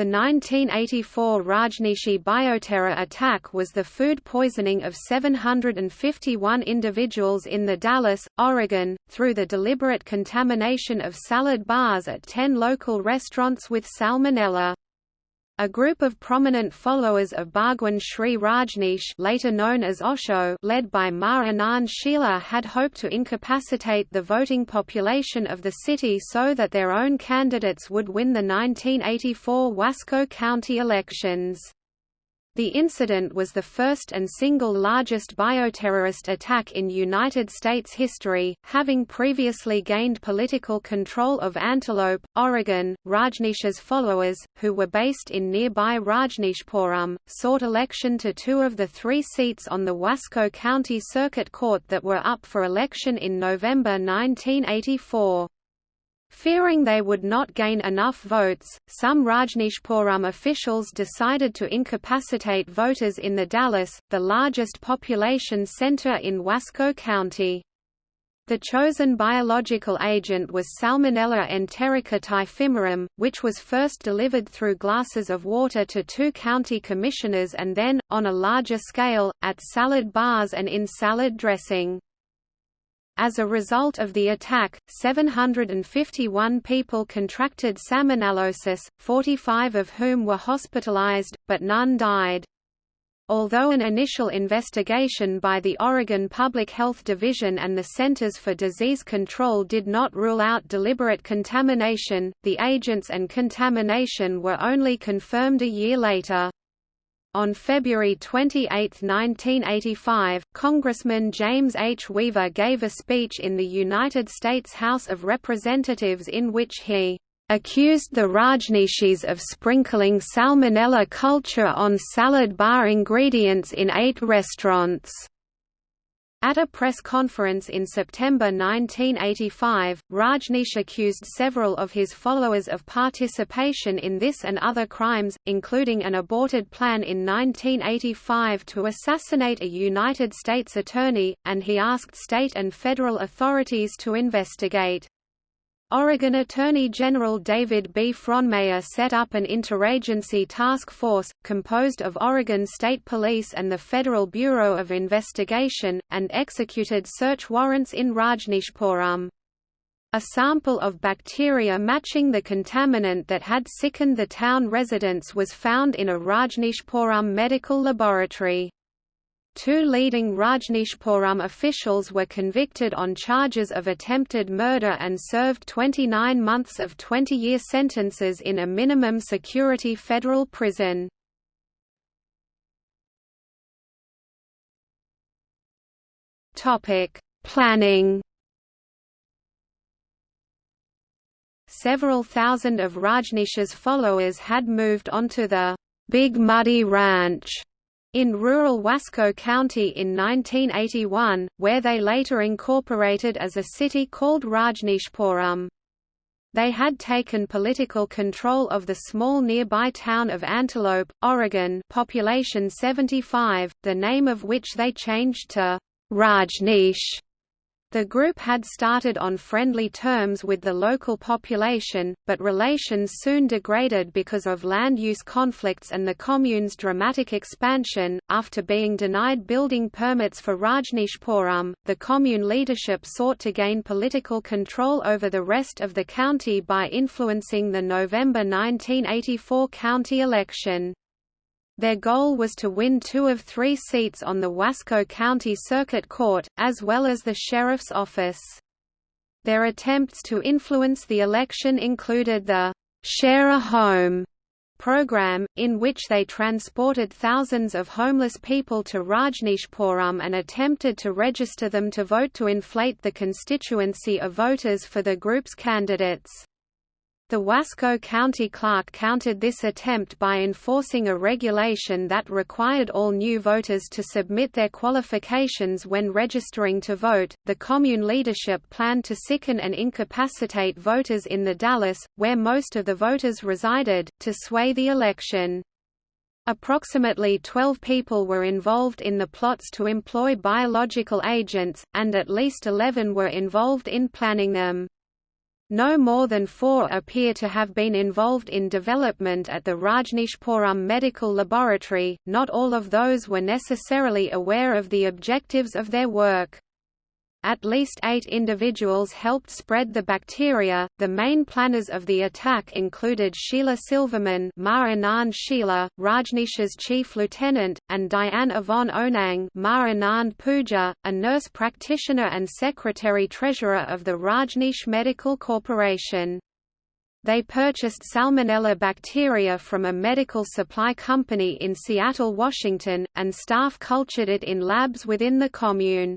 The 1984 Rajneeshi bioterror attack was the food poisoning of 751 individuals in the Dalles, Oregon, through the deliberate contamination of salad bars at 10 local restaurants with salmonella. A group of prominent followers of Bhagwan Shree Rajneesh later known as Osho led by Ma Anand had hoped to incapacitate the voting population of the city so that their own candidates would win the 1984 Wasco County elections. The incident was the first and single largest bioterrorist attack in United States history, having previously gained political control of Antelope, Oregon. Rajneesh's followers, who were based in nearby Rajneeshpuram, sought election to two of the three seats on the Wasco County Circuit Court that were up for election in November 1984. Fearing they would not gain enough votes, some Rajneeshpuram officials decided to incapacitate voters in the Dalles, the largest population center in Wasco County. The chosen biological agent was Salmonella enterica typhimurium, which was first delivered through glasses of water to two county commissioners and then, on a larger scale, at salad bars and in salad dressing. As a result of the attack, 751 people contracted salmonellosis, 45 of whom were hospitalized, but none died. Although an initial investigation by the Oregon Public Health Division and the Centers for Disease Control did not rule out deliberate contamination, the agents and contamination were only confirmed a year later. On February 28, 1985, Congressman James H. Weaver gave a speech in the United States House of Representatives in which he accused the Rajneeshis of sprinkling salmonella culture on salad bar ingredients in eight restaurants. At a press conference in September 1985, Rajneesh accused several of his followers of participation in this and other crimes, including an aborted plan in 1985 to assassinate a United States attorney, and he asked state and federal authorities to investigate. Oregon Attorney General David B. Frohnmayer set up an interagency task force, composed of Oregon State Police and the Federal Bureau of Investigation, and executed search warrants in Rajneeshpuram. A sample of bacteria matching the contaminant that had sickened the town residents was found in a Rajneeshpuram medical laboratory. Two leading Rajneeshpuram officials were convicted on charges of attempted murder and served 29 months of 20-year sentences in a minimum security federal prison. Planning Several thousand of Rajneesh's followers had moved onto the Big Muddy Ranch in rural Wasco County in 1981, where they later incorporated as a city called Rajneeshpuram. They had taken political control of the small nearby town of Antelope, Oregon population 75, the name of which they changed to Rajneesh the group had started on friendly terms with the local population, but relations soon degraded because of land use conflicts and the commune's dramatic expansion. After being denied building permits for Rajneeshpuram, the commune leadership sought to gain political control over the rest of the county by influencing the November 1984 county election. Their goal was to win two of three seats on the Wasco County Circuit Court, as well as the sheriff's office. Their attempts to influence the election included the «Share a Home» program, in which they transported thousands of homeless people to Rajneeshpuram and attempted to register them to vote to inflate the constituency of voters for the group's candidates. The Wasco County Clerk countered this attempt by enforcing a regulation that required all new voters to submit their qualifications when registering to vote. The commune leadership planned to sicken and incapacitate voters in the Dalles, where most of the voters resided, to sway the election. Approximately 12 people were involved in the plots to employ biological agents, and at least 11 were involved in planning them. No more than four appear to have been involved in development at the Rajneeshpuram Medical Laboratory, not all of those were necessarily aware of the objectives of their work. At least eight individuals helped spread the bacteria. The main planners of the attack included Sheila Silverman, Ma Anand Sheila, Rajneesh's chief lieutenant, and Diane Yvonne Onang, Ma Anand a nurse practitioner and secretary-treasurer of the Rajneesh Medical Corporation. They purchased Salmonella bacteria from a medical supply company in Seattle, Washington, and staff cultured it in labs within the commune.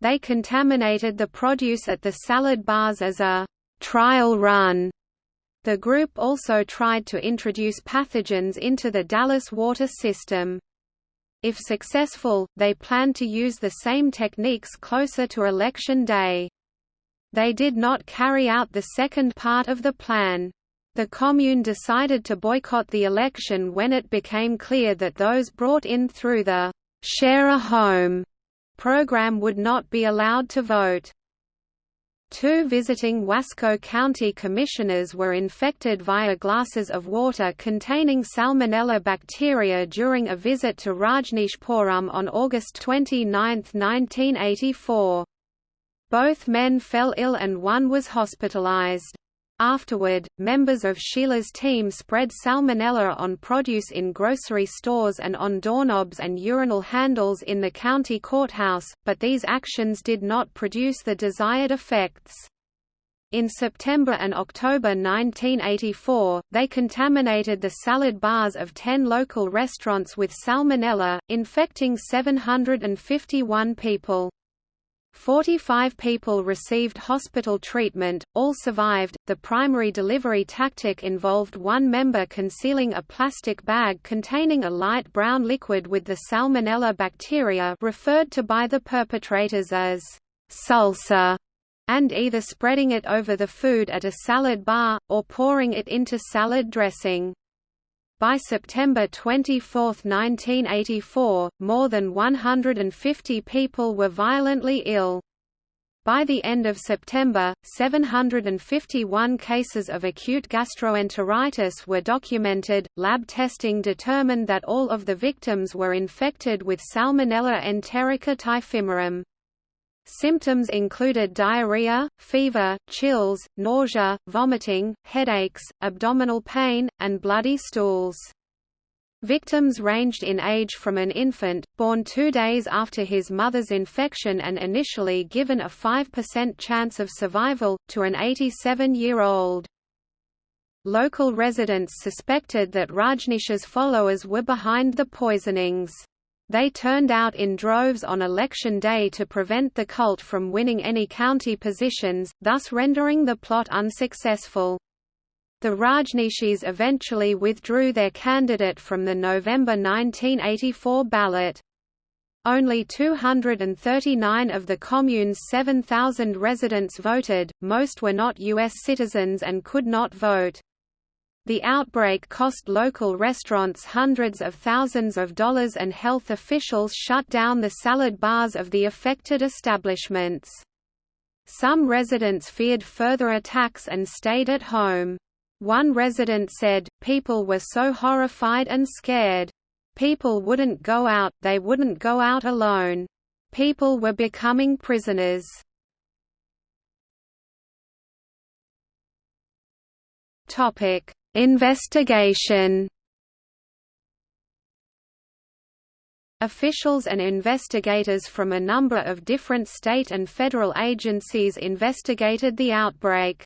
They contaminated the produce at the salad bars as a trial run. The group also tried to introduce pathogens into the Dalles water system. If successful, they planned to use the same techniques closer to election day. They did not carry out the second part of the plan. The commune decided to boycott the election when it became clear that those brought in through the share a home program would not be allowed to vote. Two visiting Wasco County commissioners were infected via glasses of water containing Salmonella bacteria during a visit to Rajneeshpuram on August 29, 1984. Both men fell ill and one was hospitalized. Afterward, members of Sheila's team spread salmonella on produce in grocery stores and on doorknobs and urinal handles in the county courthouse, but these actions did not produce the desired effects. In September and October 1984, they contaminated the salad bars of 10 local restaurants with salmonella, infecting 751 people. 45 people received hospital treatment, all survived. The primary delivery tactic involved one member concealing a plastic bag containing a light brown liquid with the Salmonella bacteria referred to by the perpetrators as salsa and either spreading it over the food at a salad bar, or pouring it into salad dressing. By September 24, 1984, more than 150 people were violently ill. By the end of September, 751 cases of acute gastroenteritis were documented. Lab testing determined that all of the victims were infected with Salmonella enterica typhimurium. Symptoms included diarrhea, fever, chills, nausea, vomiting, headaches, abdominal pain, and bloody stools. Victims ranged in age from an infant, born two days after his mother's infection and initially given a 5% chance of survival, to an 87-year-old. Local residents suspected that Rajneesh's followers were behind the poisonings. They turned out in droves on election day to prevent the cult from winning any county positions, thus rendering the plot unsuccessful. The Rajneeshis eventually withdrew their candidate from the November 1984 ballot. Only 239 of the commune's 7,000 residents voted, most were not U.S. citizens and could not vote. The outbreak cost local restaurants hundreds of thousands of dollars and health officials shut down the salad bars of the affected establishments. Some residents feared further attacks and stayed at home. One resident said, people were so horrified and scared. People wouldn't go out, they wouldn't go out alone. People were becoming prisoners. Topic: Investigation Officials and investigators from a number of different state and federal agencies investigated the outbreak.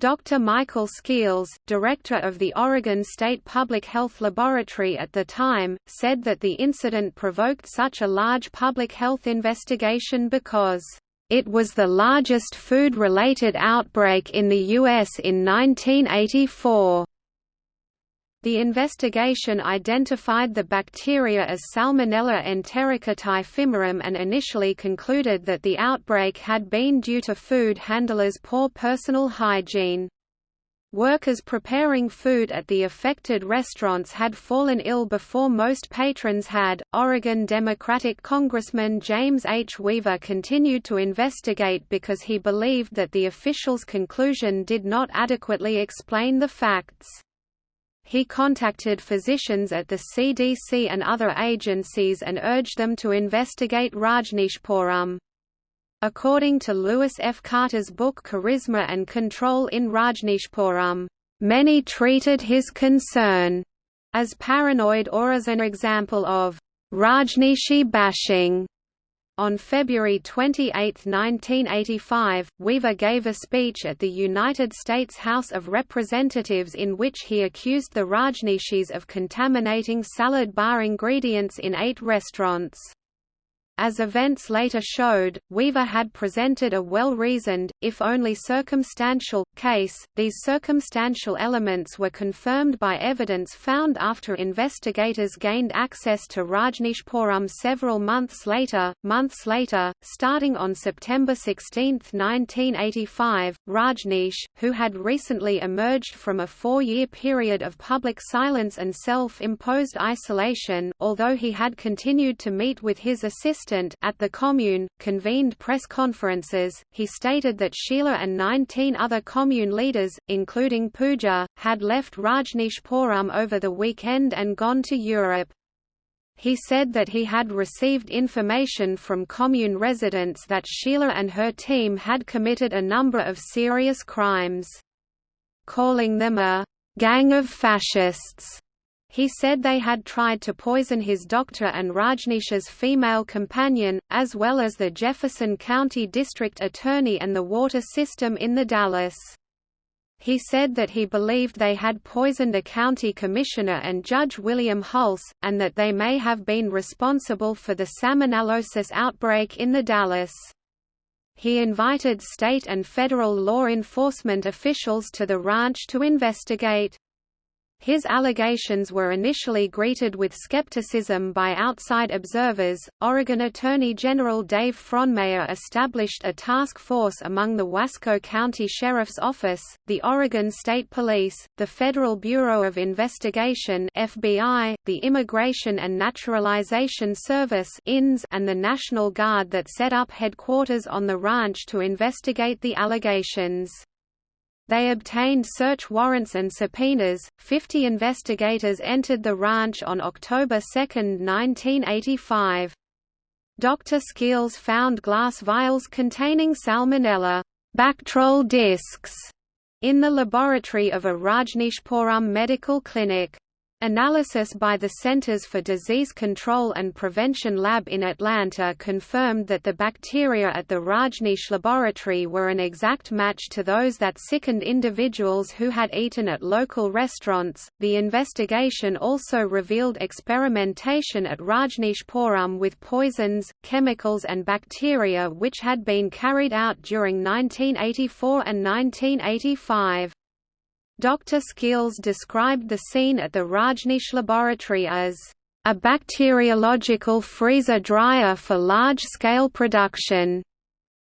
Dr. Michael Skeels, director of the Oregon State Public Health Laboratory at the time, said that the incident provoked such a large public health investigation because it was the largest food-related outbreak in the U.S. in 1984. The investigation identified the bacteria as Salmonella enterica typhimurium and initially concluded that the outbreak had been due to food handlers' poor personal hygiene. Workers preparing food at the affected restaurants had fallen ill before most patrons had. Oregon Democratic Congressman James H. Weaver continued to investigate because he believed that the officials' conclusion did not adequately explain the facts. He contacted physicians at the CDC and other agencies and urged them to investigate Rajneeshpuram. According to Lewis F. Carter's book Charisma and Control in Rajneeshpuram, many treated his concern as paranoid or as an example of Rajneeshi bashing. On February 28, 1985, Weaver gave a speech at the United States House of Representatives in which he accused the Rajneeshis of contaminating salad bar ingredients in eight restaurants. As events later showed, Weaver had presented a well-reasoned, if only circumstantial, case. These circumstantial elements were confirmed by evidence found after investigators gained access to Rajneeshpuram several months later. Months later, starting on September 16, 1985, Rajneesh, who had recently emerged from a four-year period of public silence and self-imposed isolation, although he had continued to meet with his assistant at the Commune, convened press conferences. He stated that Sheila and 19 other Commune leaders, including Pooja, had left Rajneeshpuram over the weekend and gone to Europe. He said that he had received information from commune residents that Sheila and her team had committed a number of serious crimes. Calling them a gang of fascists, he said they had tried to poison his doctor and Rajneesh's female companion, as well as the Jefferson County District Attorney and the water system in the Dalles. He said that he believed they had poisoned a county commissioner and Judge William Hulse, and that they may have been responsible for the salmonellosis outbreak in the Dalles He invited state and federal law enforcement officials to the ranch to investigate. His allegations were initially greeted with skepticism by outside observers. Oregon Attorney General Dave Frohnmayer established a task force among the Wasco County Sheriff's Office, the Oregon State Police, the Federal Bureau of Investigation (FBI), the Immigration and Naturalization Service (INS), and the National Guard that set up headquarters on the ranch to investigate the allegations. They obtained search warrants and subpoenas. Fifty investigators entered the ranch on October 2, 1985. Dr. Skeels found glass vials containing salmonella Bactrol discs in the laboratory of a Rajneeshpuram medical clinic. Analysis by the Centers for Disease Control and Prevention lab in Atlanta confirmed that the bacteria at the Rajneesh laboratory were an exact match to those that sickened individuals who had eaten at local restaurants. The investigation also revealed experimentation at Rajneeshpuram with poisons, chemicals, and bacteria which had been carried out during 1984 and 1985. Dr. Skeels described the scene at the Rajneesh laboratory as a bacteriological freezer-dryer for large-scale production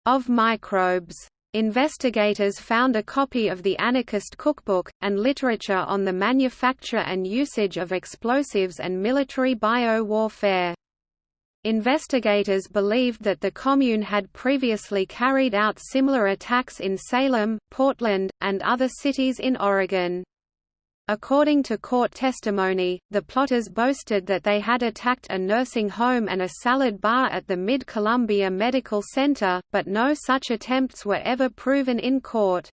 of microbes. Investigators found a copy of the Anarchist Cookbook, and literature on the manufacture and usage of explosives and military bio-warfare. Investigators believed that the commune had previously carried out similar attacks in Salem, Portland, and other cities in Oregon. According to court testimony, the plotters boasted that they had attacked a nursing home and a salad bar at the Mid-Columbia Medical Center, but no such attempts were ever proven in court.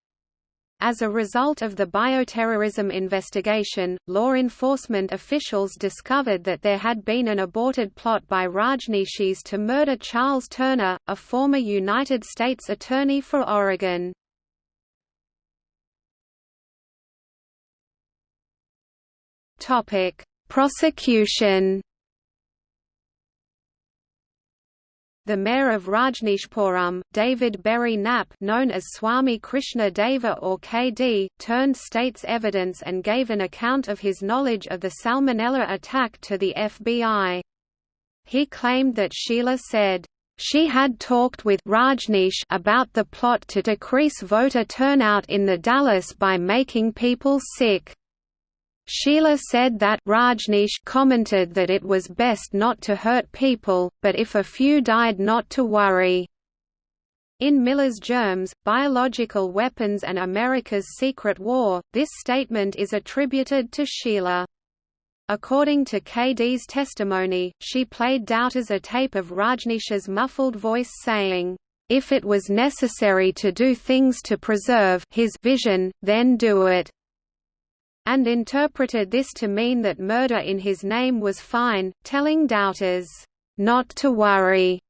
As a result of the bioterrorism investigation, law enforcement officials discovered that there had been an aborted plot by Rajneeshis to murder Charles Turner, a former United States Attorney for Oregon. Prosecution The mayor of Rajneeshpuram, David Berry Knapp known as Swami Krishna Deva or KD, turned state's evidence and gave an account of his knowledge of the Salmonella attack to the FBI. He claimed that Sheila said, She had talked with Rajneesh about the plot to decrease voter turnout in the Dalles by making people sick. Sheila said that Rajneesh commented that it was best not to hurt people, but if a few died not to worry. In Miller's Germs, Biological Weapons and America's Secret War, this statement is attributed to Sheila. According to KD's testimony, she played doubters a tape of Rajneesh's muffled voice saying, "'If it was necessary to do things to preserve his vision, then do it' and interpreted this to mean that murder in his name was fine, telling doubters, "'not to worry'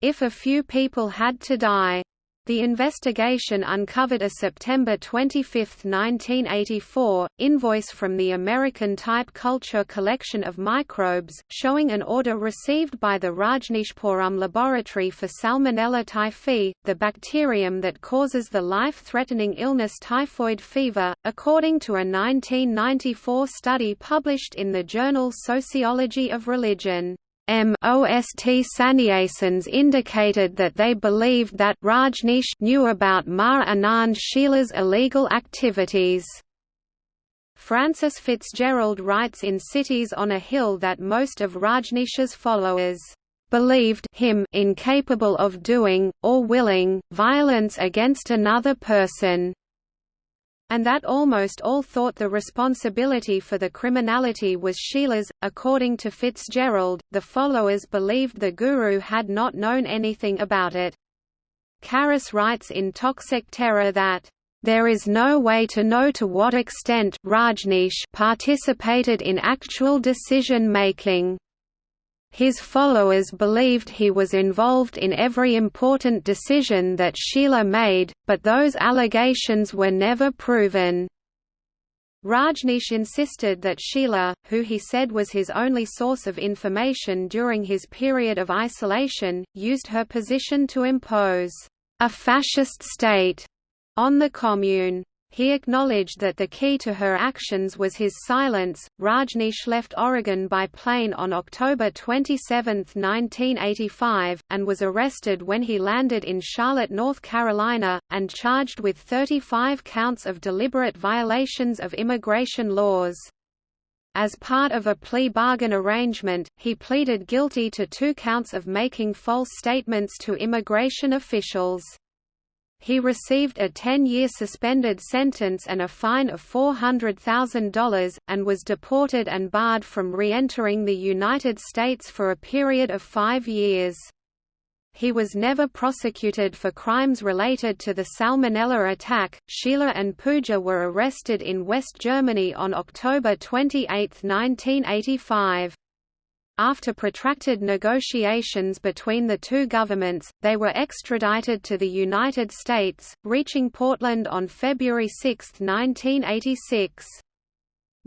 if a few people had to die. The investigation uncovered a September 25, 1984, invoice from the American Type Culture Collection of Microbes, showing an order received by the Rajneeshpuram Laboratory for Salmonella typhi, the bacterium that causes the life-threatening illness typhoid fever, according to a 1994 study published in the journal Sociology of Religion. MOST Sannyasins indicated that they believed that Rajneesh knew about Maha Anand Sheila's illegal activities. Frances Fitzgerald writes in Cities on a Hill that most of Rajneesh's followers believed him incapable of doing, or willing, violence against another person and that almost all thought the responsibility for the criminality was Sheila's. According to Fitzgerald, the followers believed the Guru had not known anything about it. Carus writes in Toxic Terror that there is no way to know to what extent Rajneesh participated in actual decision making. His followers believed he was involved in every important decision that Sheila made, but those allegations were never proven. Rajneesh insisted that Sheila, who he said was his only source of information during his period of isolation, used her position to impose a fascist state on the commune. He acknowledged that the key to her actions was his silence. Rajneesh left Oregon by plane on October 27, 1985, and was arrested when he landed in Charlotte, North Carolina, and charged with 35 counts of deliberate violations of immigration laws. As part of a plea bargain arrangement, he pleaded guilty to two counts of making false statements to immigration officials. He received a 10-year suspended sentence and a fine of $400,000, and was deported and barred from re-entering the United States for a period of five years. He was never prosecuted for crimes related to the Salmonella attack. Sheila and Pooja were arrested in West Germany on October 28, 1985. After protracted negotiations between the two governments, they were extradited to the United States, reaching Portland on February 6, 1986.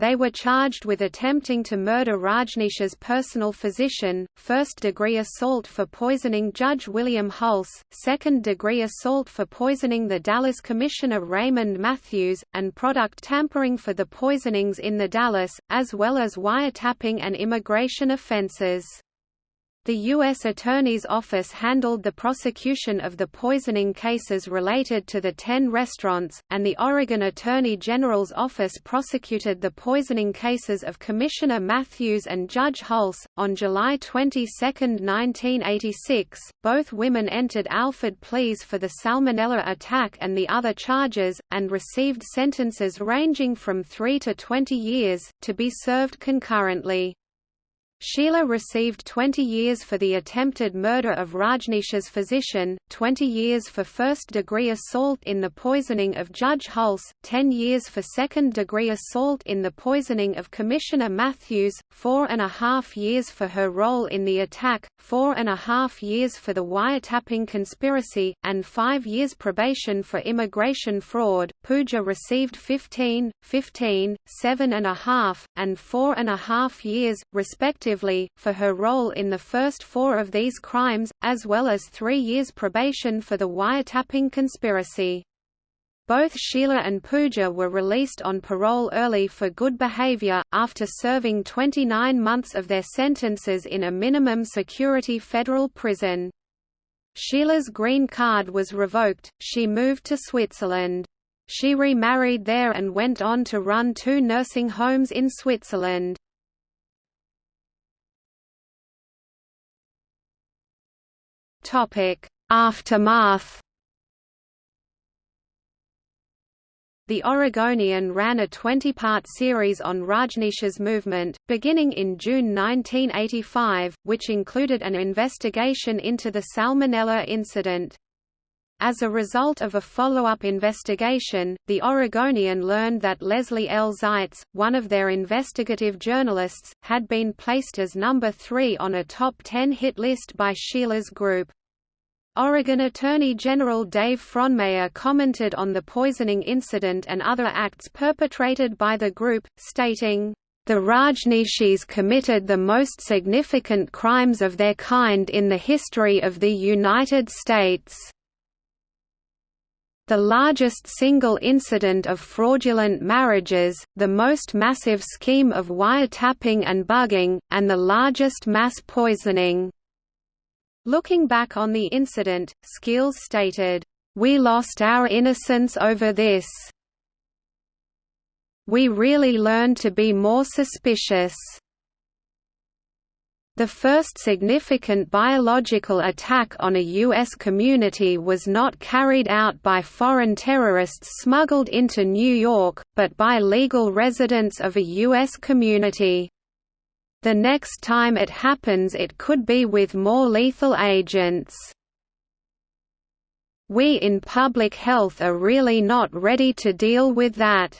They were charged with attempting to murder Rajneesh's personal physician, first-degree assault for poisoning Judge William Hulse, second-degree assault for poisoning the Dalles Commissioner Raymond Matthews, and product tampering for the poisonings in the Dalles, as well as wiretapping and immigration offenses. The U.S. Attorney's Office handled the prosecution of the poisoning cases related to the ten restaurants, and the Oregon Attorney General's Office prosecuted the poisoning cases of Commissioner Matthews and Judge Hulse. On July 22, 1986, both women entered Alford pleas for the Salmonella attack and the other charges, and received sentences ranging from 3 to 20 years, to be served concurrently. Sheila received 20 years for the attempted murder of Rajneesh's physician, 20 years for first-degree assault in the poisoning of Judge Hulse, 10 years for second-degree assault in the poisoning of Commissioner Matthews, four and a half years for her role in the attack, four and a half years for the wiretapping conspiracy, and five years probation for immigration fraud. Pooja received 15, 15, seven and a half, and four and a half years, respectively respectively, for her role in the first four of these crimes, as well as three years probation for the wiretapping conspiracy. Both Sheila and Pooja were released on parole early for good behavior, after serving 29 months of their sentences in a minimum security federal prison. Sheila's green card was revoked, she moved to Switzerland. She remarried there and went on to run two nursing homes in Switzerland. Aftermath The Oregonian ran a 20-part series on Rajneesh's movement, beginning in June 1985, which included an investigation into the Salmonella incident. As a result of a follow-up investigation, the Oregonian learned that Leslie L. Zaitz, one of their investigative journalists, had been placed as number three on a top 10 hit list by Sheila's group. Oregon Attorney General Dave Frohnmayer commented on the poisoning incident and other acts perpetrated by the group, stating, "...the Rajneeshis committed the most significant crimes of their kind in the history of the United States." The largest single incident of fraudulent marriages, the most massive scheme of wiretapping and bugging, and the largest mass poisoning. Looking back on the incident, Skeels stated, "...we lost our innocence over this. We really learned to be more suspicious." The first significant biological attack on a U.S. community was not carried out by foreign terrorists smuggled into New York, but by legal residents of a U.S. community. The next time it happens it could be with more lethal agents. We in public health are really not ready to deal with that.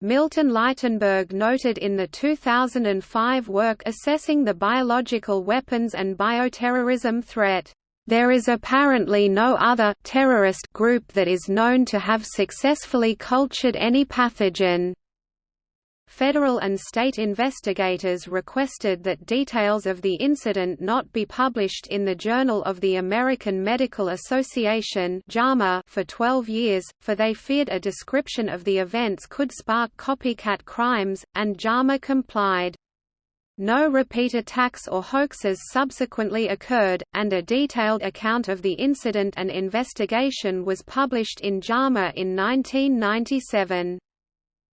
Milton Leitenberg noted in the 2005 work assessing the biological weapons and bioterrorism threat, "...there is apparently no other terrorist group that is known to have successfully cultured any pathogen." Federal and state investigators requested that details of the incident not be published in the Journal of the American Medical Association for 12 years, for they feared a description of the events could spark copycat crimes, and JAMA complied. No repeat attacks or hoaxes subsequently occurred, and a detailed account of the incident and investigation was published in JAMA in 1997.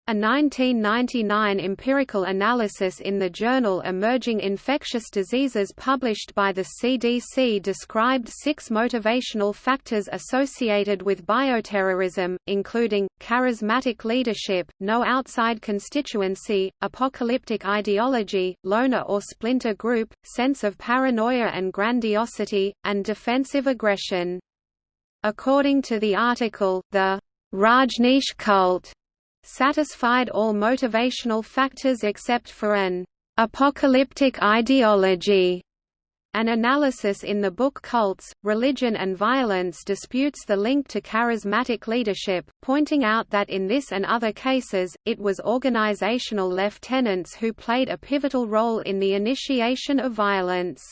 A 1999 empirical analysis in the journal Emerging Infectious Diseases published by the CDC described six motivational factors associated with bioterrorism, including, charismatic leadership, no outside constituency, apocalyptic ideology, loner or splinter group, sense of paranoia and grandiosity, and defensive aggression. According to the article, the Rajneesh cult satisfied all motivational factors except for an apocalyptic ideology. An analysis in the book Cults, Religion and Violence disputes the link to charismatic leadership, pointing out that in this and other cases, it was organizational lieutenants who played a pivotal role in the initiation of violence.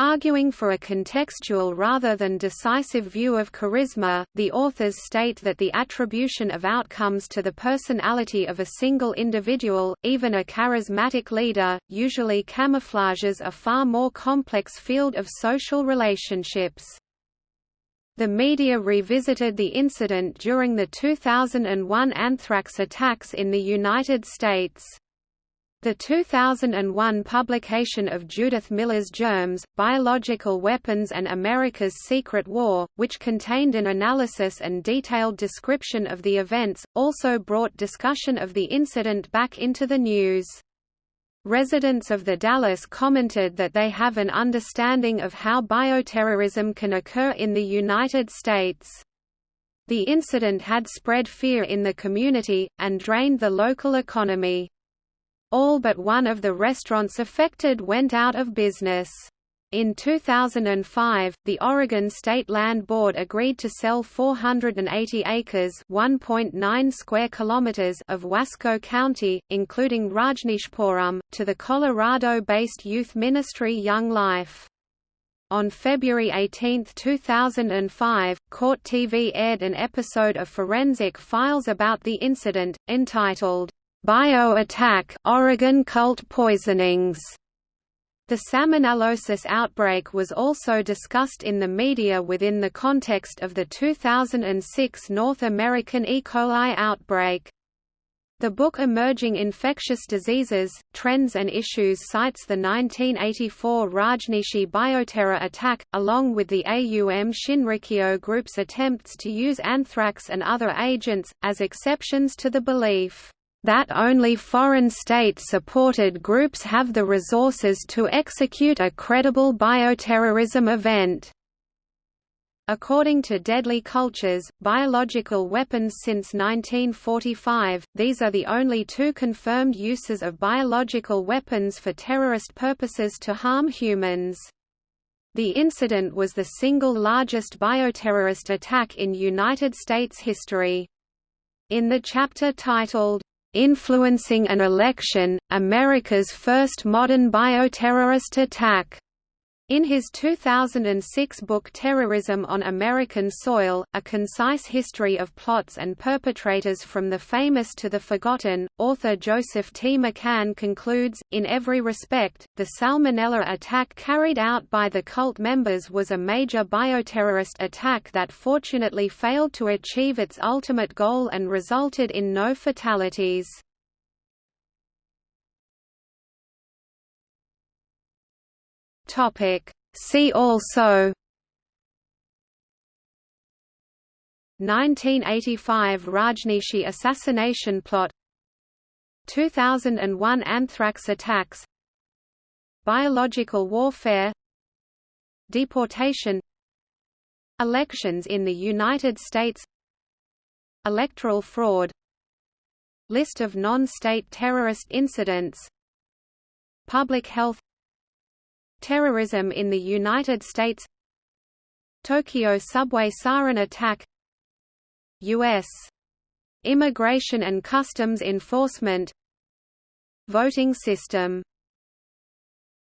Arguing for a contextual rather than decisive view of charisma, the authors state that the attribution of outcomes to the personality of a single individual, even a charismatic leader, usually camouflages a far more complex field of social relationships. The media revisited the incident during the 2001 anthrax attacks in the United States. The 2001 publication of Judith Miller's Germs, Biological Weapons and America's Secret War, which contained an analysis and detailed description of the events, also brought discussion of the incident back into the news. Residents of the Dalles commented that they have an understanding of how bioterrorism can occur in the United States. The incident had spread fear in the community, and drained the local economy. All but one of the restaurants affected went out of business. In 2005, the Oregon State Land Board agreed to sell 480 acres (1.9 square kilometers) of Wasco County, including Rajneeshpuram, to the Colorado-based youth ministry Young Life. On February 18, 2005, Court TV aired an episode of Forensic Files about the incident, entitled, Bio-attack, Oregon cult poisonings. The salmonellosis outbreak was also discussed in the media within the context of the 2006 North American E. coli outbreak. The book Emerging Infectious Diseases, Trends and Issues cites the 1984 Rajneeshee bioterror attack, along with the AUM Shinrikyo group's attempts to use anthrax and other agents, as exceptions to the belief that only foreign state-supported groups have the resources to execute a credible bioterrorism event. According to Deadly Cultures, Biological Weapons since 1945, these are the only two confirmed uses of biological weapons for terrorist purposes to harm humans. The incident was the single largest bioterrorist attack in United States history. In the chapter titled, "'Influencing an Election, America's First Modern Bioterrorist Attack' In his 2006 book Terrorism on American Soil, A Concise History of Plots and Perpetrators from the Famous to the Forgotten, author Joseph T. McCann concludes, in every respect, the Salmonella attack carried out by the cult members was a major bioterrorist attack that fortunately failed to achieve its ultimate goal and resulted in no fatalities. Topic. See also 1985 Rajneeshee assassination plot 2001 anthrax attacks Biological warfare Deportation Elections in the United States Electoral fraud List of non-state terrorist incidents Public health Terrorism in the United States Tokyo subway sarin attack U.S. Immigration and Customs Enforcement Voting system